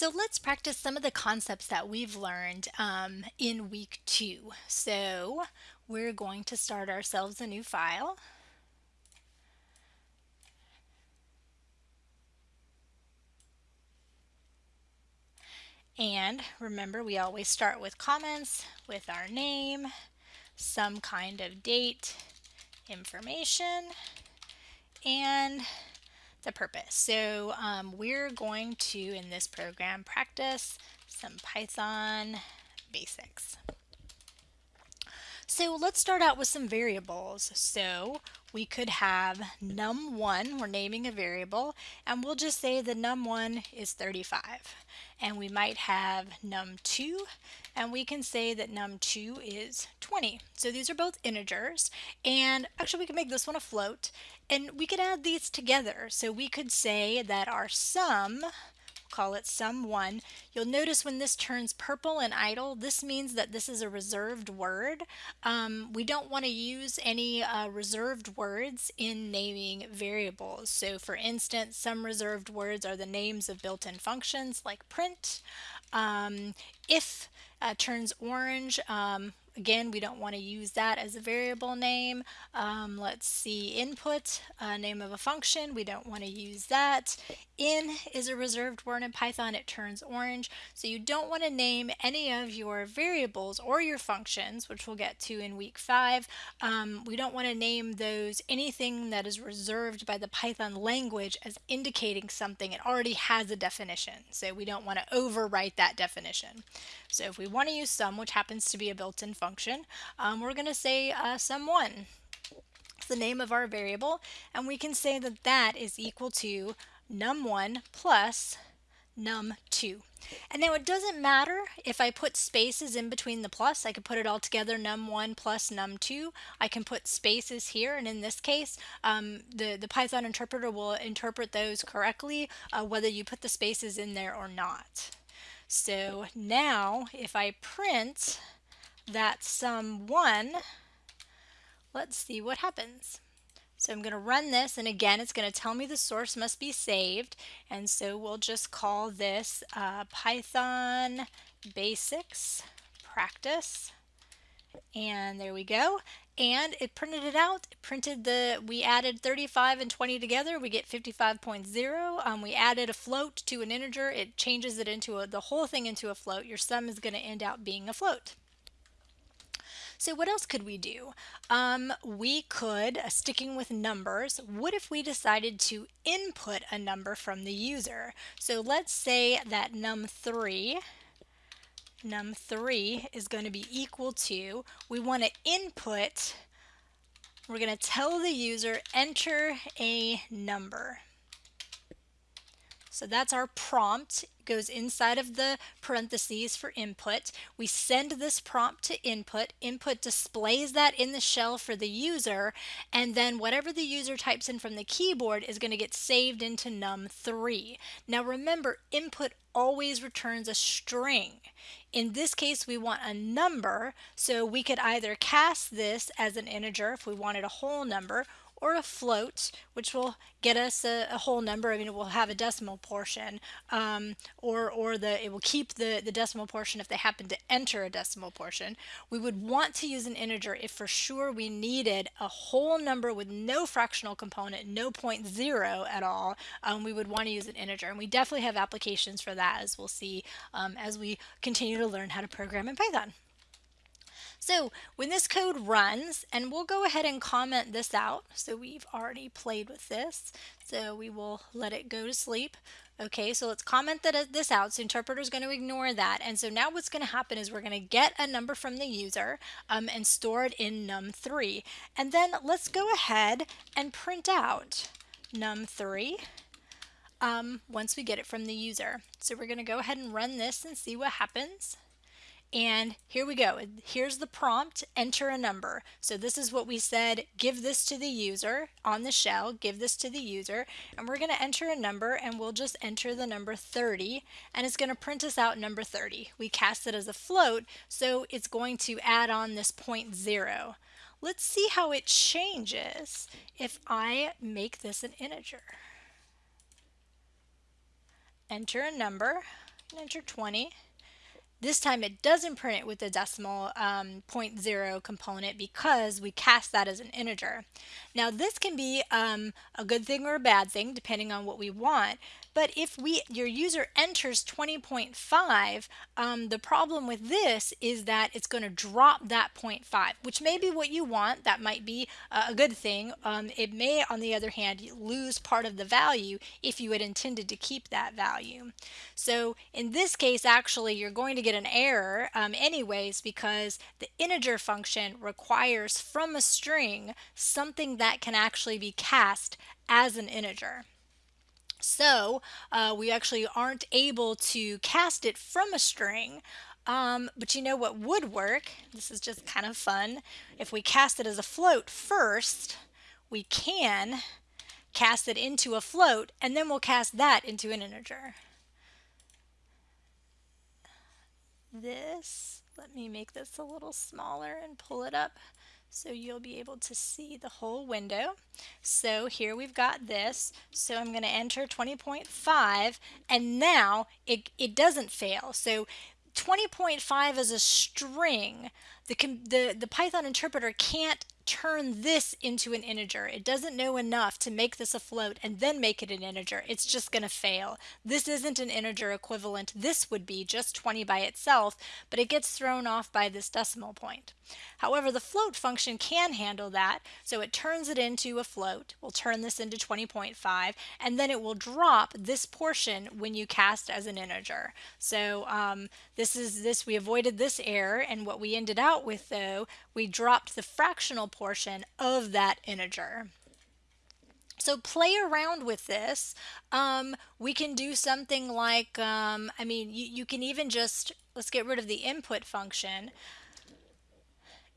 So let's practice some of the concepts that we've learned um, in week two. So we're going to start ourselves a new file. And remember, we always start with comments with our name, some kind of date, information, and the purpose. So um, we're going to, in this program, practice some Python basics. So let's start out with some variables. So we could have num1, we're naming a variable, and we'll just say the num1 is 35. And we might have num2, and we can say that num2 is 20. So these are both integers, and actually we can make this one a float, and we could add these together. So we could say that our sum call it sum1. You'll notice when this turns purple and IDLE, this means that this is a reserved word. Um, we don't want to use any uh, reserved words in naming variables. So for instance, some reserved words are the names of built-in functions like print. Um, if uh, turns orange, um, Again, we don't want to use that as a variable name. Um, let's see, input, uh, name of a function, we don't want to use that. In is a reserved word in Python, it turns orange. So you don't want to name any of your variables or your functions, which we'll get to in week five. Um, we don't want to name those anything that is reserved by the Python language as indicating something. It already has a definition, so we don't want to overwrite that definition. So if we want to use sum, which happens to be a built-in function, um, we're going to say uh, sum1. It's the name of our variable, and we can say that that is equal to num1 plus num2. And now it doesn't matter if I put spaces in between the plus. I could put it all together num1 plus num2. I can put spaces here, and in this case, um, the, the Python interpreter will interpret those correctly, uh, whether you put the spaces in there or not. So now if I print that sum 1, let's see what happens. So I'm going to run this and again it's going to tell me the source must be saved. And so we'll just call this uh, Python basics practice. And there we go and it printed it out. It printed the, we added 35 and 20 together, we get 55.0. Um, we added a float to an integer, it changes it into a, the whole thing into a float. Your sum is going to end out being a float. So what else could we do? Um, we could, uh, sticking with numbers, what if we decided to input a number from the user? So let's say that num3 num3 is going to be equal to, we want to input, we're going to tell the user enter a number. So that's our prompt. Goes inside of the parentheses for input. We send this prompt to input. Input displays that in the shell for the user, and then whatever the user types in from the keyboard is going to get saved into num3. Now remember, input always returns a string. In this case, we want a number, so we could either cast this as an integer if we wanted a whole number, or a float, which will get us a, a whole number. I mean, it will have a decimal portion, um, or, or the, it will keep the, the decimal portion if they happen to enter a decimal portion. We would want to use an integer if for sure we needed a whole number with no fractional component, no point zero at all. Um, we would want to use an integer, and we definitely have applications for that, as we'll see um, as we continue to learn how to program in Python. So when this code runs, and we'll go ahead and comment this out. So we've already played with this. So we will let it go to sleep. Okay, so let's comment that this out. So interpreter is going to ignore that. And so now what's going to happen is we're going to get a number from the user um, and store it in num3. And then let's go ahead and print out num3 um, once we get it from the user. So we're going to go ahead and run this and see what happens. And here we go. Here's the prompt, enter a number. So this is what we said, give this to the user on the shell, give this to the user, and we're going to enter a number and we'll just enter the number 30 and it's going to print us out number 30. We cast it as a float, so it's going to add on this point zero. Let's see how it changes if I make this an integer. Enter a number, enter 20. This time it doesn't print it with the decimal um, 0.0 component because we cast that as an integer. Now this can be um, a good thing or a bad thing depending on what we want. But if we your user enters 20.5, um, the problem with this is that it's going to drop that 0.5, which may be what you want. That might be a good thing. Um, it may, on the other hand, lose part of the value if you had intended to keep that value. So in this case, actually, you're going to get an error um, anyways because the integer function requires from a string something that can actually be cast as an integer. So uh, we actually aren't able to cast it from a string. Um, but you know what would work? This is just kind of fun. If we cast it as a float first, we can cast it into a float and then we'll cast that into an integer. This, let me make this a little smaller and pull it up so you'll be able to see the whole window. So here we've got this. So I'm going to enter 20.5 and now it, it doesn't fail. So 20.5 is a string. The, the, the Python interpreter can't turn this into an integer. It doesn't know enough to make this a float and then make it an integer. It's just going to fail. This isn't an integer equivalent. This would be just 20 by itself, but it gets thrown off by this decimal point. However, the float function can handle that, so it turns it into a float. We'll turn this into 20.5, and then it will drop this portion when you cast as an integer. So um, this is this, we avoided this error, and what we ended out with though, we dropped the fractional portion of that integer. So play around with this. Um, we can do something like, um, I mean, you, you can even just, let's get rid of the input function.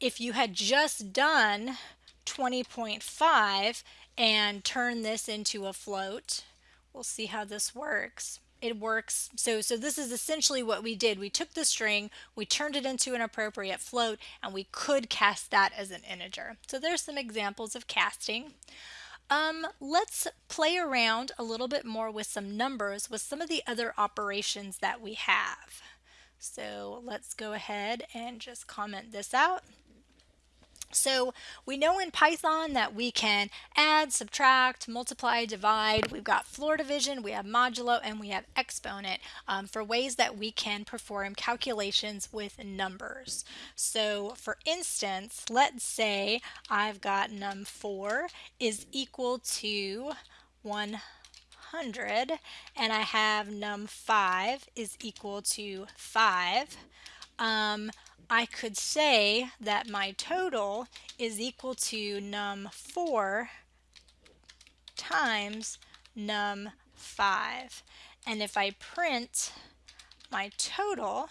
If you had just done 20.5 and turn this into a float, we'll see how this works it works. So, so this is essentially what we did. We took the string, we turned it into an appropriate float, and we could cast that as an integer. So there's some examples of casting. Um, let's play around a little bit more with some numbers with some of the other operations that we have. So let's go ahead and just comment this out. So we know in Python that we can add, subtract, multiply, divide. We've got floor division, we have modulo, and we have exponent um, for ways that we can perform calculations with numbers. So for instance, let's say I've got num4 is equal to 100 and I have num5 is equal to 5. Um, I could say that my total is equal to num4 times num5. And if I print my total,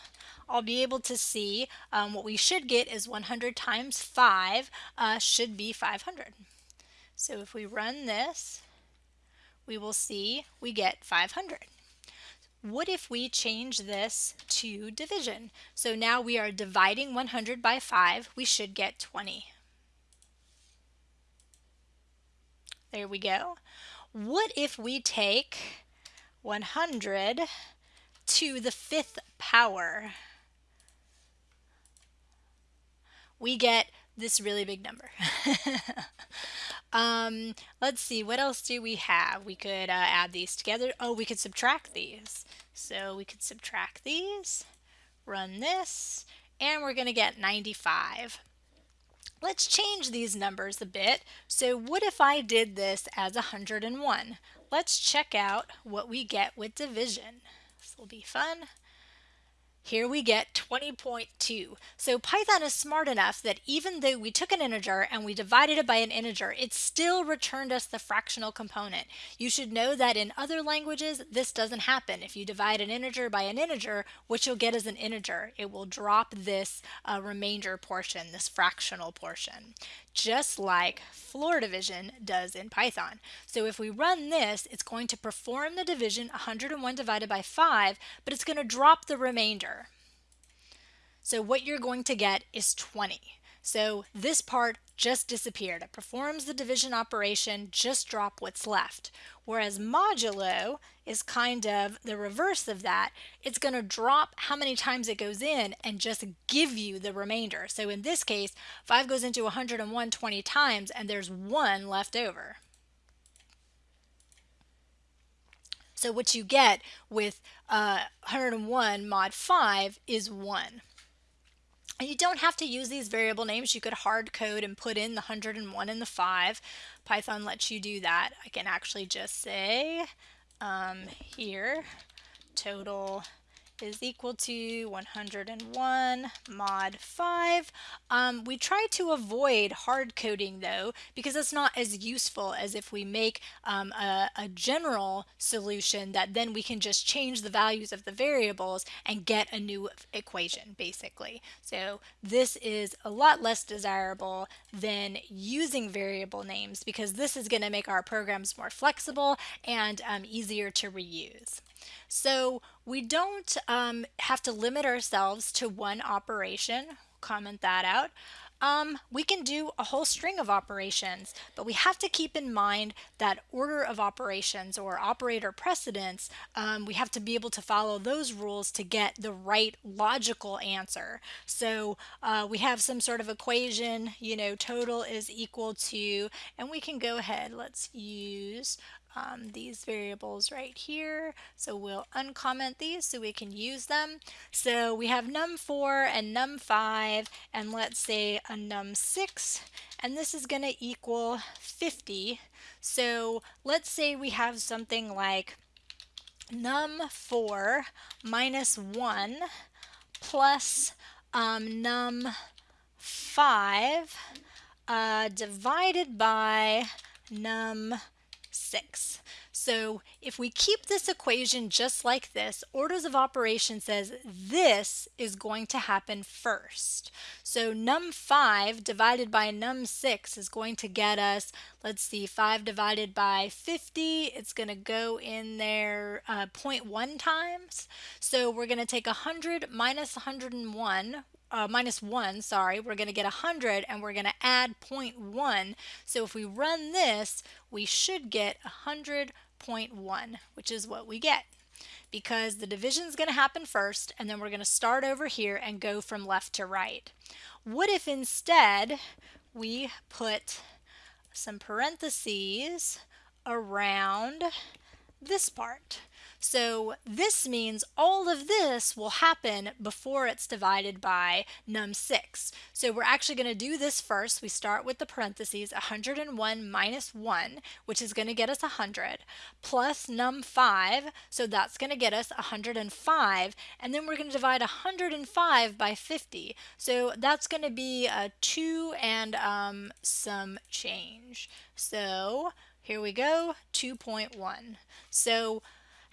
I'll be able to see um, what we should get is 100 times 5 uh, should be 500. So if we run this, we will see we get 500. What if we change this to division? So now we are dividing 100 by 5. We should get 20. There we go. What if we take 100 to the fifth power? We get this really big number. um, let's see, what else do we have? We could uh, add these together. Oh, we could subtract these. So we could subtract these, run this, and we're going to get 95. Let's change these numbers a bit. So what if I did this as 101? Let's check out what we get with division. This will be fun here we get 20.2. So Python is smart enough that even though we took an integer and we divided it by an integer, it still returned us the fractional component. You should know that in other languages, this doesn't happen. If you divide an integer by an integer, what you'll get is an integer. It will drop this uh, remainder portion, this fractional portion just like floor division does in Python. So if we run this, it's going to perform the division 101 divided by 5, but it's going to drop the remainder. So what you're going to get is 20. So this part just disappeared. It performs the division operation, just drop what's left. Whereas modulo is kind of the reverse of that. It's going to drop how many times it goes in and just give you the remainder. So in this case, 5 goes into 101 20 times and there's 1 left over. So what you get with uh, 101 mod 5 is 1. And you don't have to use these variable names. You could hard code and put in the 101 and the 5. Python lets you do that. I can actually just say um, here total is equal to 101 mod 5. Um, we try to avoid hard coding though because it's not as useful as if we make um, a, a, general solution that then we can just change the values of the variables and get a new equation basically. So this is a lot less desirable than using variable names because this is going to make our programs more flexible and um, easier to reuse. So we don't um, have to limit ourselves to one operation. Comment that out. Um, we can do a whole string of operations, but we have to keep in mind that order of operations or operator precedence, um, we have to be able to follow those rules to get the right logical answer. So uh, we have some sort of equation, you know, total is equal to, and we can go ahead, let's use um, these variables right here. So we'll uncomment these so we can use them. So we have num4 and num5 and let's say a num6 and this is going to equal 50. So let's say we have something like num4 minus 1 plus um, num5 uh, divided by num 6. So if we keep this equation just like this, orders of operation says this is going to happen first. So num5 divided by num6 is going to get us, let's see, 5 divided by 50, it's going to go in there uh, 0.1 times. So we're going to take 100 minus 101, uh, minus 1, sorry, we're going to get 100 and we're going to add 0.1. So if we run this, we should get 100.1, which is what we get. Because the division is going to happen first, and then we're going to start over here and go from left to right. What if instead we put some parentheses around this part? So this means all of this will happen before it's divided by num6. So we're actually going to do this first. We start with the parentheses 101 minus 1, which is going to get us 100, plus num5, so that's going to get us 105, and then we're going to divide 105 by 50. So that's going to be a 2 and um, some change. So here we go, 2.1. So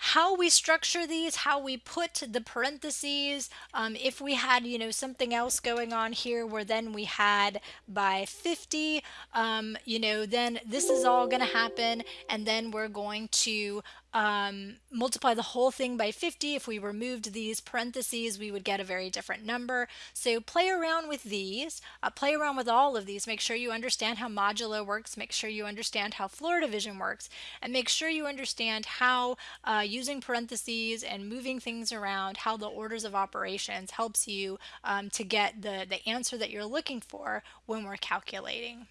how we structure these, how we put the parentheses, um, if we had, you know, something else going on here where then we had by 50, um, you know, then this is all going to happen and then we're going to um, multiply the whole thing by 50. If we removed these parentheses, we would get a very different number. So play around with these, uh, play around with all of these. Make sure you understand how modulo works, make sure you understand how floor division works, and make sure you understand how uh, using parentheses and moving things around, how the orders of operations helps you um, to get the, the answer that you're looking for when we're calculating.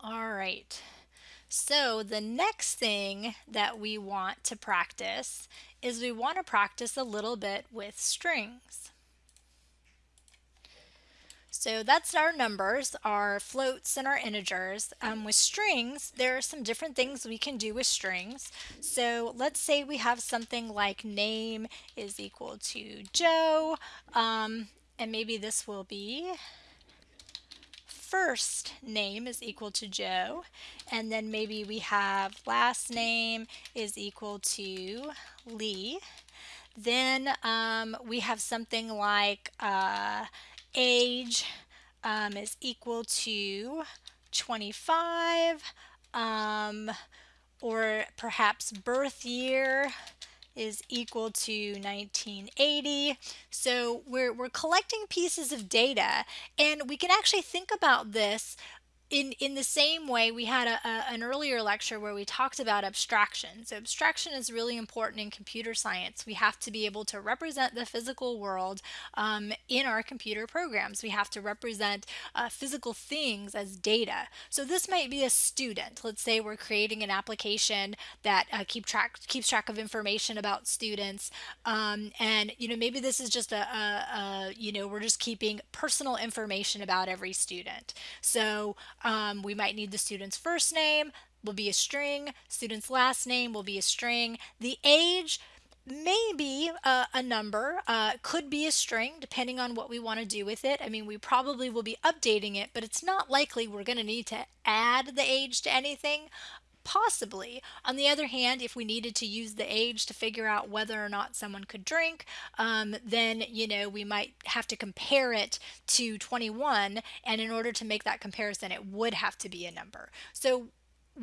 All right. So the next thing that we want to practice is we want to practice a little bit with strings. So that's our numbers, our floats and our integers. Um, with strings, there are some different things we can do with strings. So let's say we have something like name is equal to Joe, um, and maybe this will be first name is equal to Joe, and then maybe we have last name is equal to Lee. Then um, we have something like uh, age um, is equal to 25, um, or perhaps birth year is equal to 1980. So we're, we're collecting pieces of data and we can actually think about this in in the same way we had a, a, an earlier lecture where we talked about abstraction. So abstraction is really important in computer science. We have to be able to represent the physical world um, in our computer programs. We have to represent uh, physical things as data. So this might be a student. Let's say we're creating an application that uh, keep track keeps track of information about students um, and you know maybe this is just a, a, a you know we're just keeping personal information about every student. So um, we might need the student's first name will be a string, student's last name will be a string. The age may be a, a number, uh, could be a string depending on what we want to do with it. I mean, we probably will be updating it, but it's not likely we're going to need to add the age to anything. Possibly. On the other hand, if we needed to use the age to figure out whether or not someone could drink, um, then, you know, we might have to compare it to 21. And in order to make that comparison, it would have to be a number. So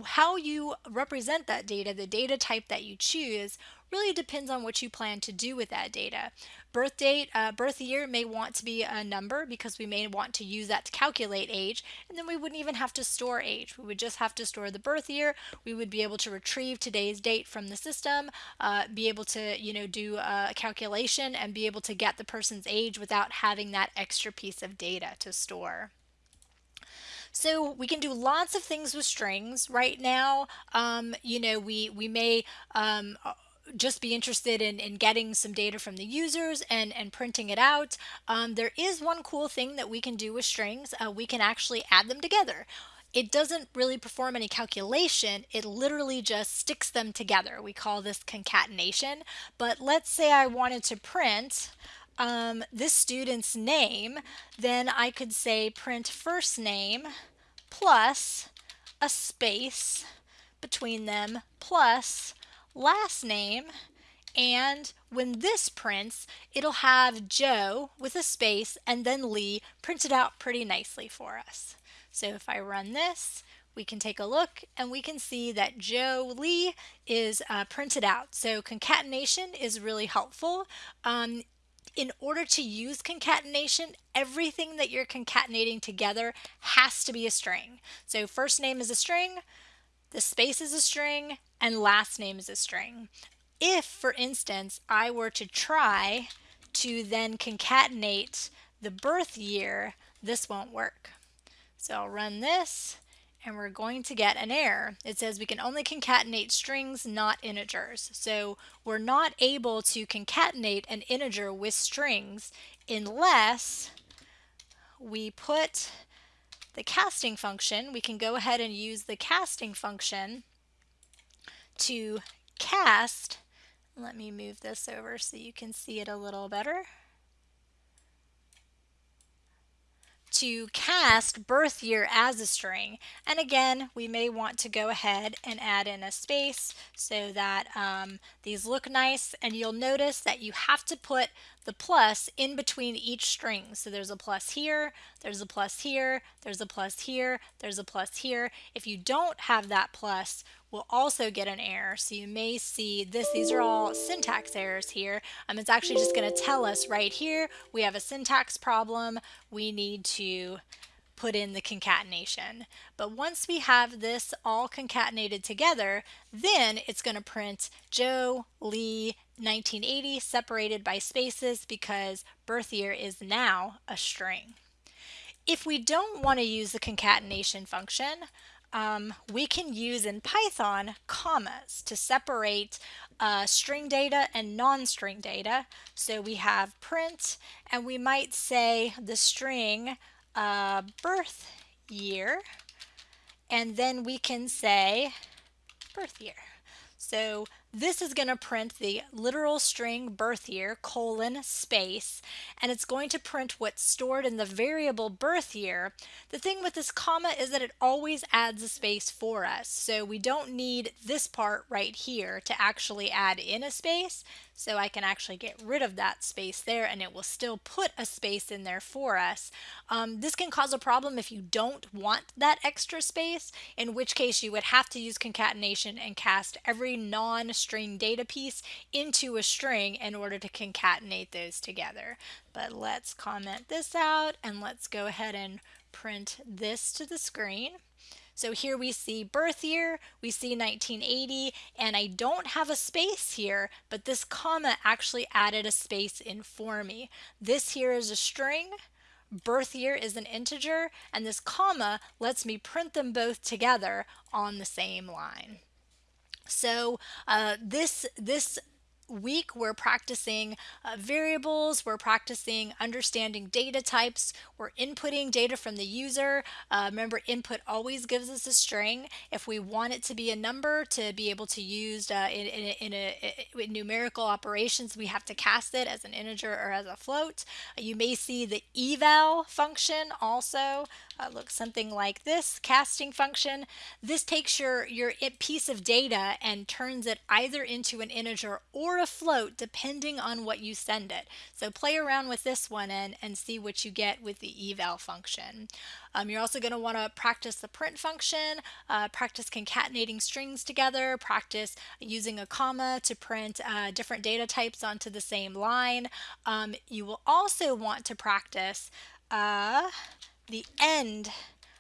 how you represent that data, the data type that you choose, really depends on what you plan to do with that data. Birth date, uh, birth year may want to be a number because we may want to use that to calculate age, and then we wouldn't even have to store age. We would just have to store the birth year. We would be able to retrieve today's date from the system, uh, be able to, you know, do a calculation and be able to get the person's age without having that extra piece of data to store. So we can do lots of things with strings. Right now, um, you know, we, we may um, just be interested in, in getting some data from the users and, and printing it out. Um, there is one cool thing that we can do with strings. Uh, we can actually add them together. It doesn't really perform any calculation. It literally just sticks them together. We call this concatenation. But let's say I wanted to print um, this student's name, then I could say print first name plus a space between them plus last name and when this prints it'll have Joe with a space and then Lee printed out pretty nicely for us. So if I run this we can take a look and we can see that Joe Lee is uh, printed out. So concatenation is really helpful. Um, in order to use concatenation, everything that you're concatenating together has to be a string. So first name is a string, the space is a string, and last name is a string. If, for instance, I were to try to then concatenate the birth year, this won't work. So I'll run this and we're going to get an error. It says we can only concatenate strings, not integers. So we're not able to concatenate an integer with strings unless we put the casting function, we can go ahead and use the casting function to cast. Let me move this over so you can see it a little better. To cast birth year as a string. And again, we may want to go ahead and add in a space so that um, these look nice. And you'll notice that you have to put the plus in between each string. So there's a plus here, there's a plus here, there's a plus here, there's a plus here. If you don't have that plus, we'll also get an error. So you may see this, these are all syntax errors here. Um, it's actually just going to tell us right here, we have a syntax problem. We need to put in the concatenation. But once we have this all concatenated together, then it's going to print Joe, Lee, 1980 separated by spaces because birth year is now a string. If we don't want to use the concatenation function, um, we can use in Python commas to separate uh, string data and non-string data. So we have print and we might say the string uh, birth year and then we can say birth year. So this is going to print the literal string birth year colon space and it's going to print what's stored in the variable birth year. The thing with this comma is that it always adds a space for us so we don't need this part right here to actually add in a space so I can actually get rid of that space there and it will still put a space in there for us. Um, this can cause a problem if you don't want that extra space in which case you would have to use concatenation and cast every non string data piece into a string in order to concatenate those together. But let's comment this out and let's go ahead and print this to the screen. So here we see birth year, we see 1980, and I don't have a space here, but this comma actually added a space in for me. This here is a string, birth year is an integer, and this comma lets me print them both together on the same line. So uh, this, this week we're practicing uh, variables, we're practicing understanding data types, we're inputting data from the user. Uh, remember input always gives us a string. If we want it to be a number to be able to use uh, in, in, in, a, in, numerical operations we have to cast it as an integer or as a float. you may see the eval function also uh, looks something like this casting function. This takes your, your piece of data and turns it either into an integer or a float depending on what you send it. So play around with this one and, and see what you get with the eval function. Um, you're also going to want to practice the print function, uh, practice concatenating strings together, practice using a comma to print uh, different data types onto the same line. Um, you will also want to practice uh, the end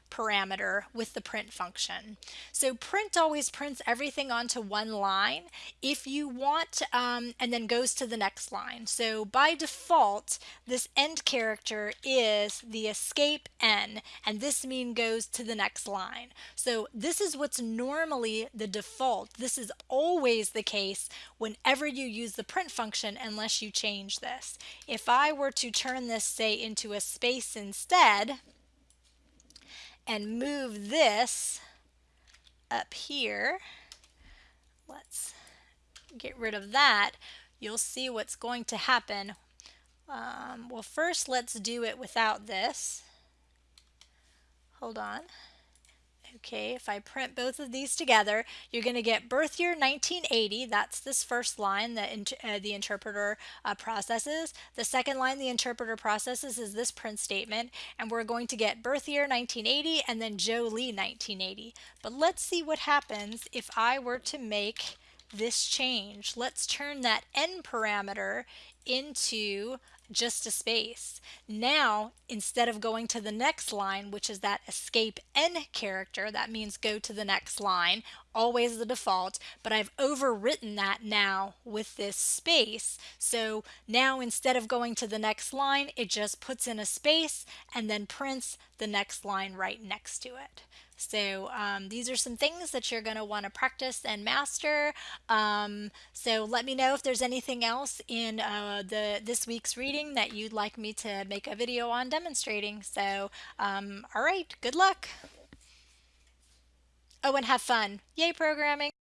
parameter with the print function. So print always prints everything onto one line if you want um, and then goes to the next line. So by default this end character is the escape n and this mean goes to the next line. So this is what's normally the default. This is always the case whenever you use the print function unless you change this. If I were to turn this say into a space instead and move this up here, let's get rid of that, you'll see what's going to happen. Um, well, first let's do it without this. Hold on. Okay, if I print both of these together, you're going to get birth year 1980. That's this first line that in, uh, the interpreter uh, processes. The second line the interpreter processes is this print statement, and we're going to get birth year 1980 and then Joe Lee 1980. But let's see what happens if I were to make this change. Let's turn that end parameter into just a space. Now, instead of going to the next line, which is that escape n character, that means go to the next line, always the default, but I've overwritten that now with this space. So now instead of going to the next line, it just puts in a space and then prints the next line right next to it. So um, these are some things that you're going to want to practice and master. Um, so let me know if there's anything else in uh, the this week's reading that you'd like me to make a video on demonstrating. So um, all right, good luck. Oh, and have fun. Yay, programming.